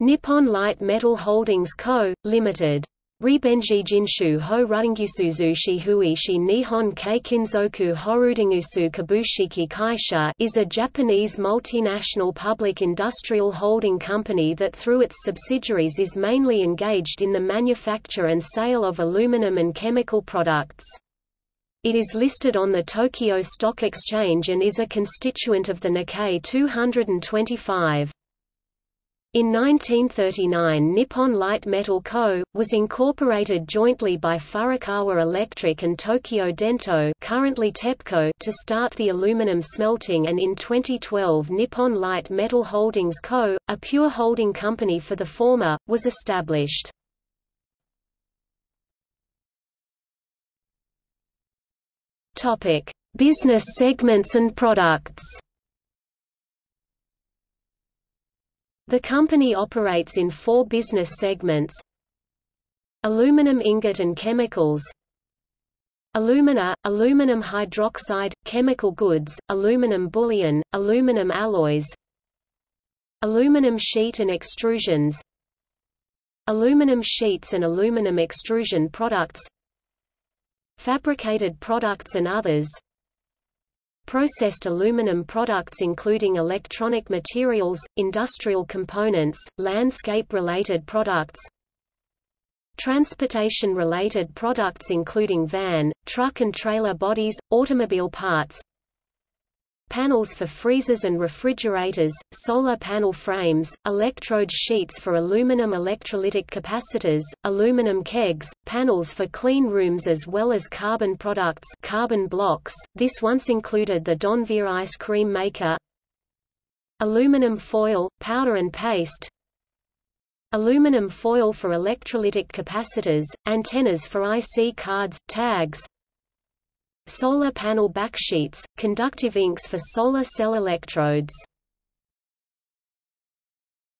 Nippon Light Metal Holdings Co., Ltd. Ribenji Jinshu ho Rudingyusuzushi Huishi Nihon Keikinzoku Horudingusu Kabushiki Kaisha is a Japanese multinational public industrial holding company that through its subsidiaries is mainly engaged in the manufacture and sale of aluminum and chemical products. It is listed on the Tokyo Stock Exchange and is a constituent of the Nikkei 225. In 1939 Nippon Light Metal Co., was incorporated jointly by Furukawa Electric and Tokyo Dento currently TEPCO to start the aluminum smelting and in 2012 Nippon Light Metal Holdings Co., a pure holding company for the former, was established. Business segments and products The company operates in four business segments. Aluminum ingot and chemicals. Alumina, aluminum hydroxide, chemical goods, aluminum bullion, aluminum alloys. Aluminum sheet and extrusions. Aluminum sheets and aluminum extrusion products. Fabricated products and others processed aluminum products including electronic materials, industrial components, landscape-related products, transportation-related products including van, truck and trailer bodies, automobile parts, panels for freezers and refrigerators, solar panel frames, electrode sheets for aluminum electrolytic capacitors, aluminum kegs, panels for clean rooms as well as carbon products carbon blocks. This once included the Donvier ice cream maker, aluminum foil, powder and paste, aluminum foil for electrolytic capacitors, antennas for IC cards, tags, solar panel backsheets, conductive inks for solar cell electrodes.